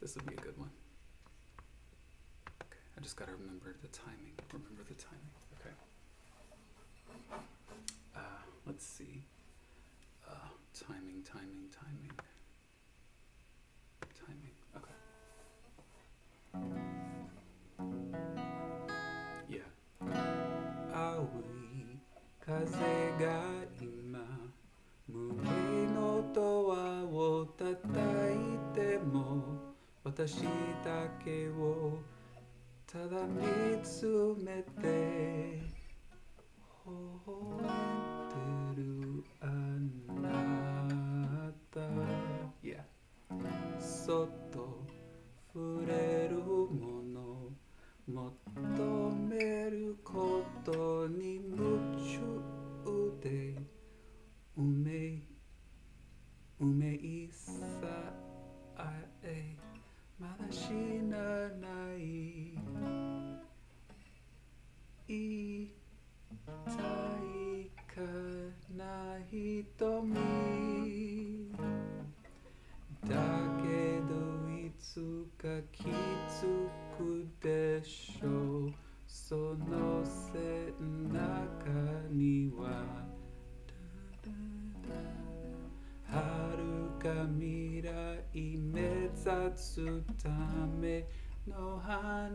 This would be a good one. Okay, I just gotta remember the timing. Remember the timing. Okay. Uh, let's see. Uh, timing, timing, timing. Timing. Okay. Yeah. Aoi, kaze ga ima, mugi no toa wo tatari. 私だけをただ見つめて微笑んでるあなた。Yeah そっまだ死なない。痛いかな瞳だけどいつか気づくでしょう。その背中には。遥か未来目指すための羽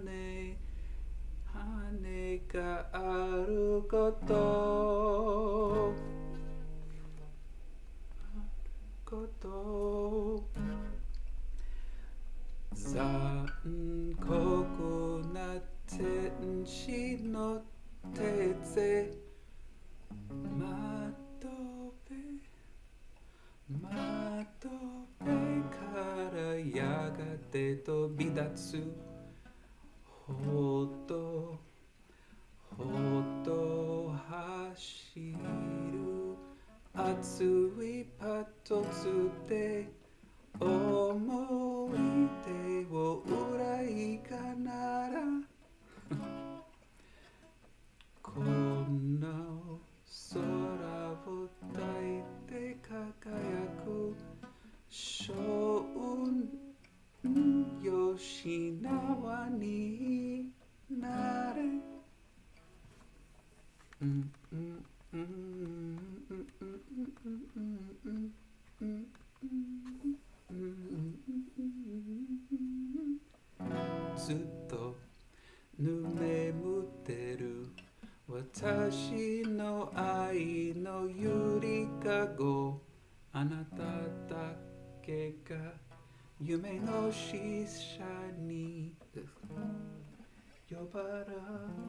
羽があること。あること。残酷な天使の手でび立つほっとほっと走る熱いパッとつってずっと眠ってる私の愛のゆりかご。あなただけが夢の使者に。呼ばれる呼ばれる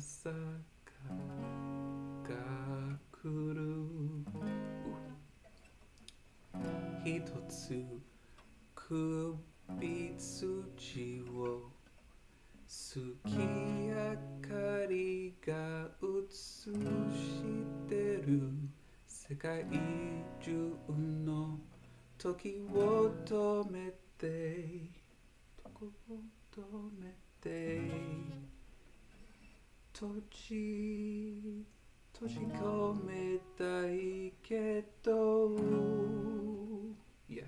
朝が来る一つ首筋を月明かりが映してる世界中の時を止めて時を止めて閉じ閉じ込めたいけど Yeah.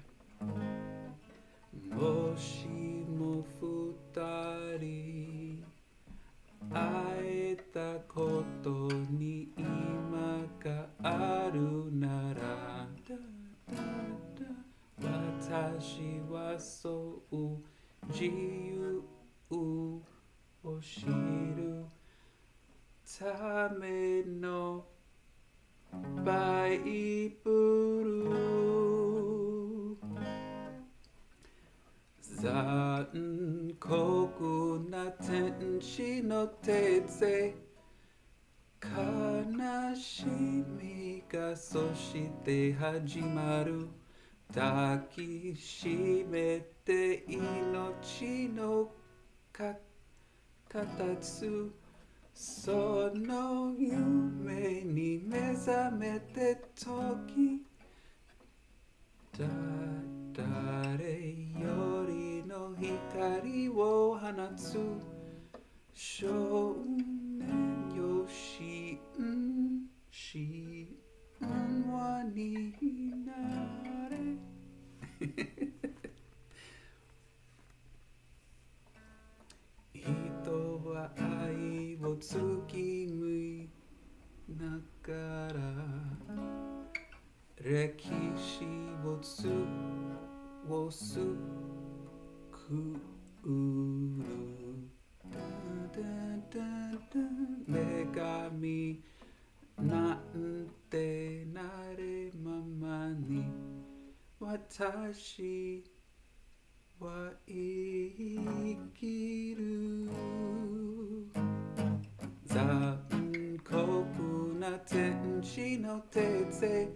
もしも二人会えたことに今があるなら私はそう自由を知るためのバイブル残酷な天使の手で悲しみがそして始まる抱きしめて命のか形その夢に目覚めて時だ誰よりの光を放つ。少年月見ながら歴史をつをすくる。女神なんてなれままに私は生きる。な天使の手で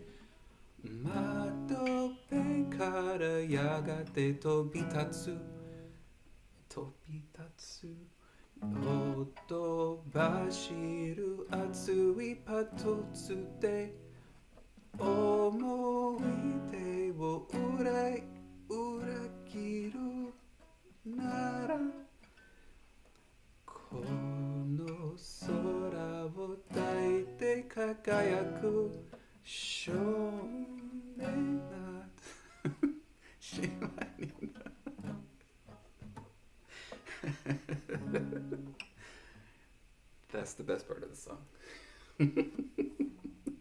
窓辺からやがて飛び立つ。飛び立つ。ほとばしる熱いパトツで思い出を裏裏切るなら 輝く少年な島にな That's the best part of the song.